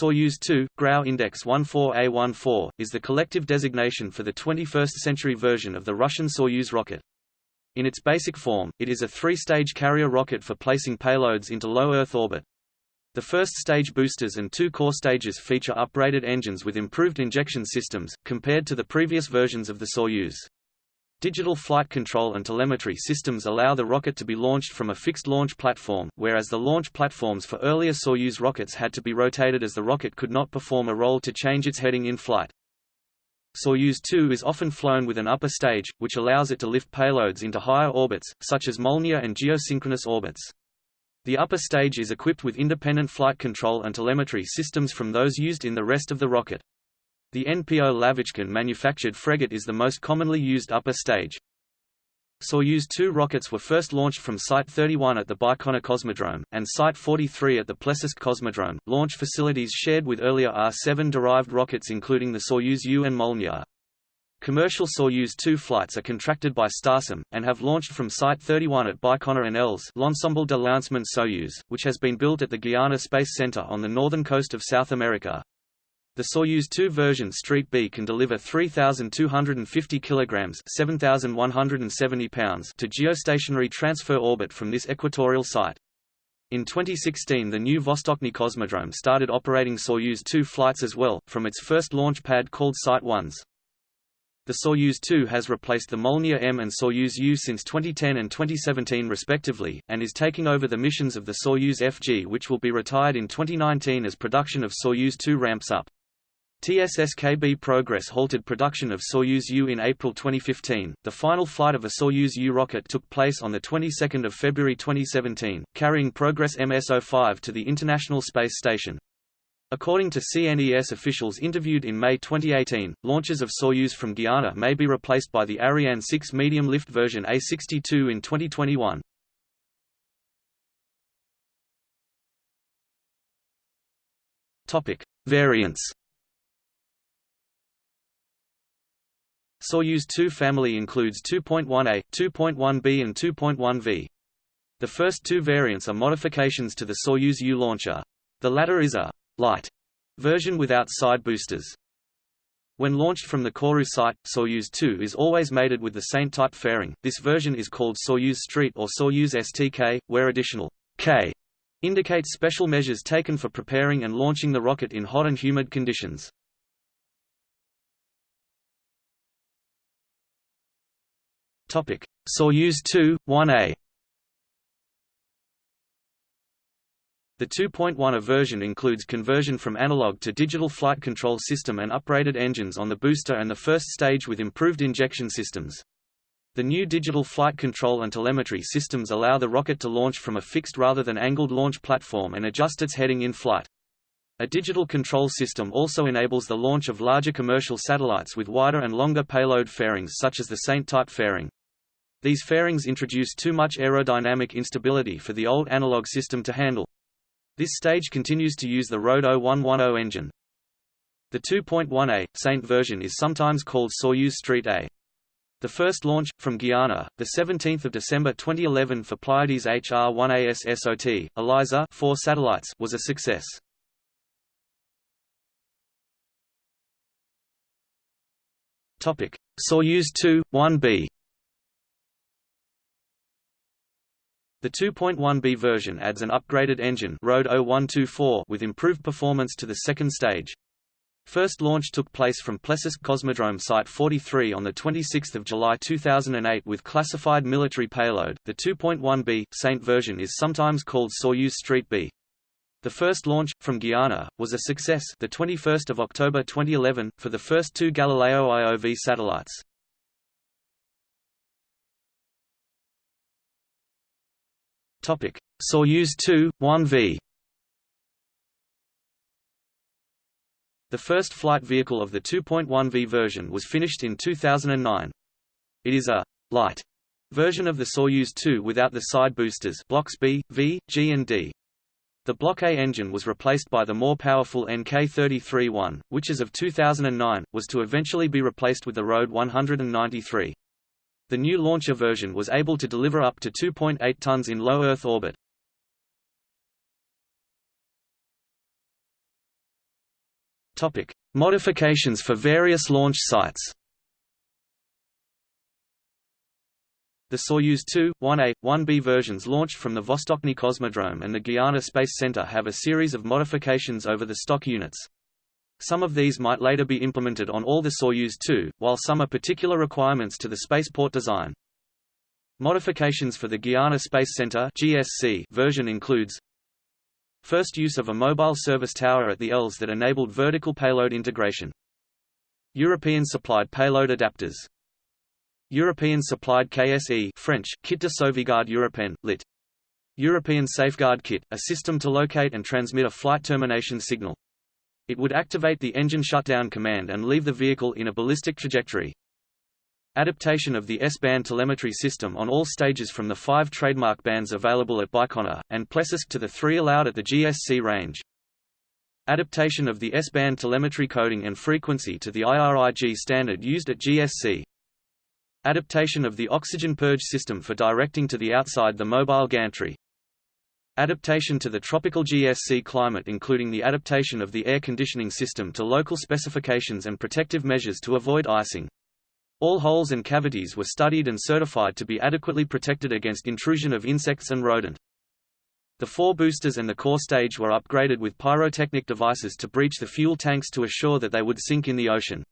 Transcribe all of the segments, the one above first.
Soyuz 2, Grau Index 14A14, is the collective designation for the 21st-century version of the Russian Soyuz rocket. In its basic form, it is a three-stage carrier rocket for placing payloads into low Earth orbit. The first stage boosters and two core stages feature upgraded engines with improved injection systems, compared to the previous versions of the Soyuz. Digital flight control and telemetry systems allow the rocket to be launched from a fixed launch platform, whereas the launch platforms for earlier Soyuz rockets had to be rotated as the rocket could not perform a roll to change its heading in flight. Soyuz 2 is often flown with an upper stage, which allows it to lift payloads into higher orbits, such as Molniya and geosynchronous orbits. The upper stage is equipped with independent flight control and telemetry systems from those used in the rest of the rocket. The NPO Lavochkin manufactured Fregat is the most commonly used upper stage. Soyuz 2 rockets were first launched from Site 31 at the Baikonur Cosmodrome, and Site 43 at the Plesetsk Cosmodrome, launch facilities shared with earlier R-7-derived rockets including the Soyuz U and Molniya. Commercial Soyuz 2 flights are contracted by Starsem, and have launched from Site 31 at Baikonur and ELS L'Ensemble de Lancement Soyuz, which has been built at the Guiana Space Center on the northern coast of South America. The Soyuz 2 version Street B can deliver 3,250 kilograms (7,170 pounds) to geostationary transfer orbit from this equatorial site. In 2016 the new Vostochny Cosmodrome started operating Soyuz 2 flights as well, from its first launch pad called Site 1s. The Soyuz 2 has replaced the Molniya M and Soyuz U since 2010 and 2017 respectively, and is taking over the missions of the Soyuz FG which will be retired in 2019 as production of Soyuz 2 ramps up. TSSKB Progress halted production of Soyuz U in April 2015. The final flight of a Soyuz U rocket took place on the 22nd of February 2017, carrying Progress MS-05 to the International Space Station. According to CNES officials interviewed in May 2018, launches of Soyuz from Guiana may be replaced by the Ariane 6 medium-lift version A62 in 2021. Topic: Variants Soyuz 2 family includes 2.1A, 2.1B and 2.1V. The first two variants are modifications to the Soyuz U launcher. The latter is a light version without side boosters. When launched from the Kourou site, Soyuz 2 is always mated with the same type fairing. This version is called Soyuz Street or Soyuz STK, where additional K indicates special measures taken for preparing and launching the rocket in hot and humid conditions. Topic: Soyuz 2, 1A. The 2.1A version includes conversion from analog to digital flight control system and upgraded engines on the booster and the first stage with improved injection systems. The new digital flight control and telemetry systems allow the rocket to launch from a fixed rather than angled launch platform and adjust its heading in flight. A digital control system also enables the launch of larger commercial satellites with wider and longer payload fairings such as the Saint-type fairing. These fairings introduce too much aerodynamic instability for the old analog system to handle. This stage continues to use the Rode 0110 engine. The 2.1A, Saint version is sometimes called Soyuz Street A. The first launch, from Guiana, 17 December 2011 for Pleiades HR-1AS SOT, ELISA 4 satellites was a success. Soyuz 2, 1B The 2.1B version adds an upgraded engine Rode 0124 with improved performance to the second stage. First launch took place from Plesetsk Cosmodrome Site 43 on 26 July 2008 with classified military payload. The 2.1B Saint version is sometimes called Soyuz Street B. The first launch, from Guiana, was a success the 21st of October 2011, for the first two Galileo IOV satellites. Topic: Soyuz 2, 1V. The first flight vehicle of the 2.1V version was finished in 2009. It is a light version of the Soyuz 2 without the side boosters blocks B, V, G and D. The Block A engine was replaced by the more powerful NK-33-1, which as of 2009, was to eventually be replaced with the Rode 193. The new launcher version was able to deliver up to 2.8 tons in low Earth orbit. Topic: Modifications for various launch sites. The Soyuz 2, 1A, 1B versions launched from the Vostochny Cosmodrome and the Guiana Space Center have a series of modifications over the stock units. Some of these might later be implemented on all the Soyuz 2, while some are particular requirements to the spaceport design. Modifications for the Guiana Space Center (GSC) version includes First use of a mobile service tower at the ELS that enabled vertical payload integration. European-supplied payload adapters European-supplied KSE French, Kit de Sauvegarde Européen, lit. European Safeguard Kit, a system to locate and transmit a flight termination signal. It would activate the engine shutdown command and leave the vehicle in a ballistic trajectory. Adaptation of the S-band telemetry system on all stages from the five trademark bands available at Baikonur, and Plesetsk to the three allowed at the GSC range. Adaptation of the S-band telemetry coding and frequency to the IRIG standard used at GSC. Adaptation of the oxygen purge system for directing to the outside the mobile gantry. Adaptation to the tropical GSC climate including the adaptation of the air conditioning system to local specifications and protective measures to avoid icing. All holes and cavities were studied and certified to be adequately protected against intrusion of insects and rodent. The four boosters and the core stage were upgraded with pyrotechnic devices to breach the fuel tanks to assure that they would sink in the ocean.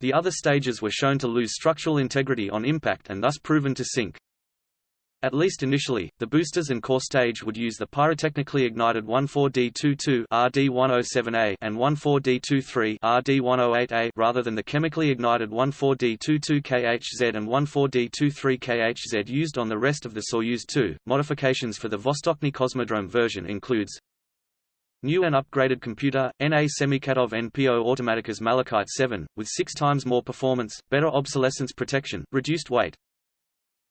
The other stages were shown to lose structural integrity on impact and thus proven to sink. At least initially, the boosters and core stage would use the pyrotechnically ignited 14D22 RD107A and 14D23 RD108A rather than the chemically ignited 14D22KHZ and 14D23KHZ used on the rest of the Soyuz 2. Modifications for the Vostochny Cosmodrome version includes New and upgraded computer, NA Semikhatov NPO Automatikas Malachite 7, with six times more performance, better obsolescence protection, reduced weight.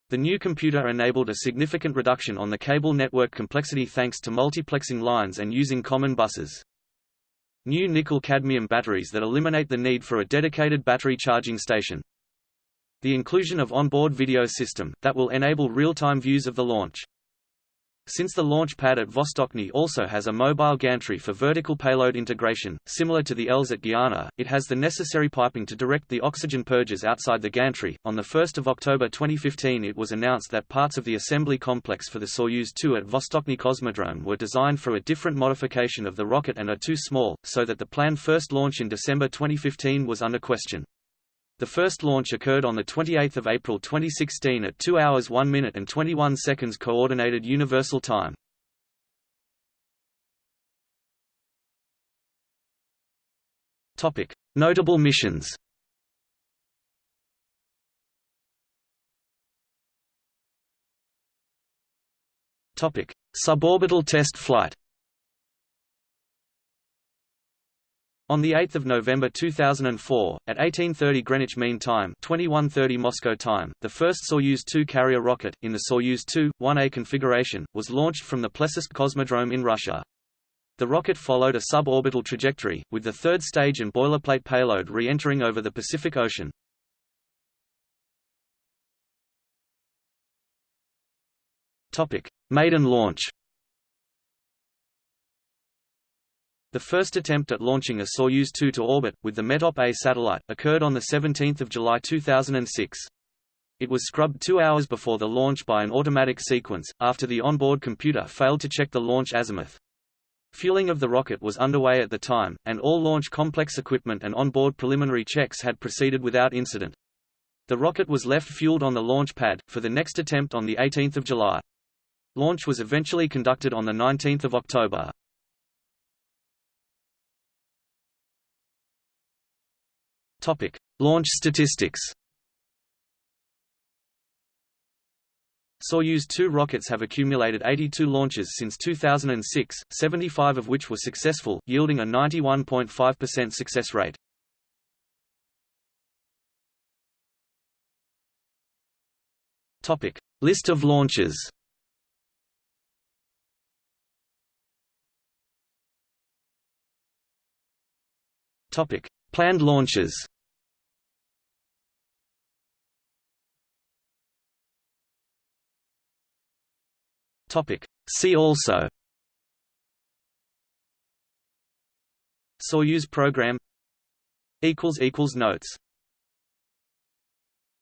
The new computer enabled a significant reduction on the cable network complexity thanks to multiplexing lines and using common buses. New nickel-cadmium batteries that eliminate the need for a dedicated battery charging station. The inclusion of onboard video system, that will enable real-time views of the launch. Since the launch pad at Vostochny also has a mobile gantry for vertical payload integration, similar to the ELS at Guiana, it has the necessary piping to direct the oxygen purges outside the gantry. On 1 October 2015 it was announced that parts of the assembly complex for the Soyuz 2 at Vostochny Cosmodrome were designed for a different modification of the rocket and are too small, so that the planned first launch in December 2015 was under question. The first launch occurred on 28 April 2016 at 2 hours 1 minute and 21 seconds Coordinated Universal Time. Notable missions. Suborbital test flight On 8 November 2004, at 1830 Greenwich Mean Time 2130 Moscow time, the first Soyuz 2 carrier rocket, in the Soyuz 2, 1A configuration, was launched from the Plesetsk Cosmodrome in Russia. The rocket followed a suborbital trajectory, with the third stage and boilerplate payload re-entering over the Pacific Ocean. Maiden launch The first attempt at launching a Soyuz 2 to orbit, with the METOP-A satellite, occurred on 17 July 2006. It was scrubbed two hours before the launch by an automatic sequence, after the onboard computer failed to check the launch azimuth. Fueling of the rocket was underway at the time, and all launch complex equipment and onboard preliminary checks had proceeded without incident. The rocket was left fueled on the launch pad, for the next attempt on 18 July. Launch was eventually conducted on 19 October. Topic: Launch statistics. Soyuz 2 rockets have accumulated 82 launches since 2006, 75 of which were successful, yielding a 91.5% success rate. Topic: List of launches. Topic: Planned launches See also. Soyuz program. Notes